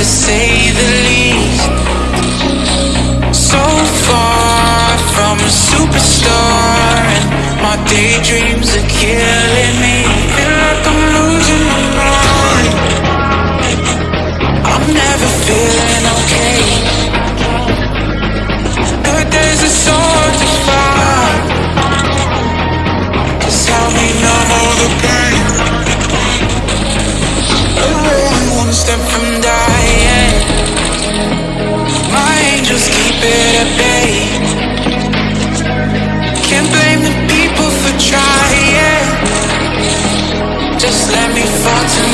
to say the least. So far from a superstar And my daydreams Just let me fall to